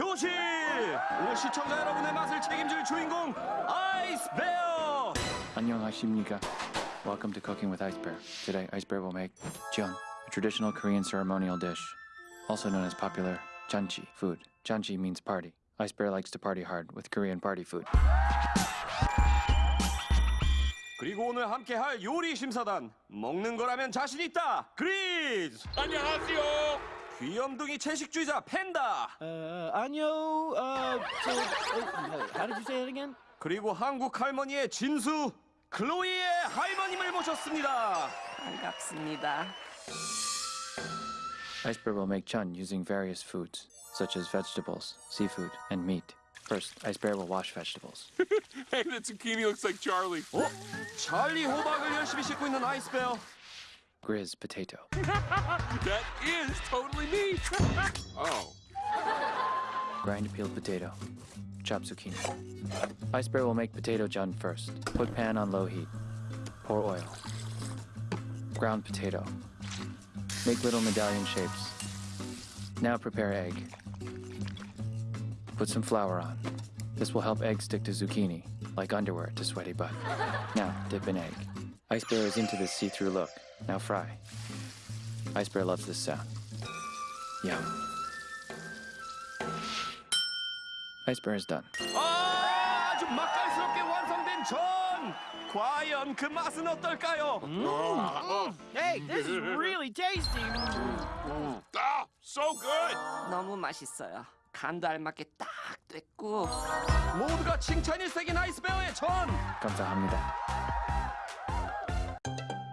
교실! 오늘 시청자 여러분의 맛을 책임질 주인공 아이스베어! 안녕하십니까. Welcome to Cooking with Ice Bear. Today, Ice Bear will make jeon, a traditional Korean ceremonial dish, also known as popular janchi food. Janchi means party. Ice Bear likes to party hard with Korean party food. 그리고 오늘 함께 할 요리 심사단 먹는 거라면 자신 있다 그리즈 안녕하세요. 귀염둥이 채식주의자 팬다 Uh, uh, uh, how did you say it again? 그리고 한국 할머니의 진수 클로이의 할머님을 모셨습니다 반갑습니다. Ice Bear will make chun using various foods, such as vegetables, seafood, and meat. First, Ice Bear will wash vegetables. Hey, that zucchini looks like Charlie. 어? 찰리 호박을 열심히 씻고 있는 아이스베어 Grizz potato. That is totally me. oh. Grind peeled potato. Chop zucchini. Ice Bear will make potato chun first. Put pan on low heat. Pour oil. Ground potato. Make little medallion shapes. Now prepare egg. Put some flour on. This will help egg stick to zucchini, like underwear to sweaty butt. Now dip in egg. Ice Bear is into this see-through look. Now fry. Ice Bear loves this sound. Yum. Ice Bear is done. 아, 아주 맛깔스럽게 완성된 전 과연 그 맛은 어떨까요? Hey, this is really tasty. Ah, so good. 너무 맛있어요. 간도 알맞게 딱 됐고 모두가 칭찬일색인 아이스베어의 전 감사합니다.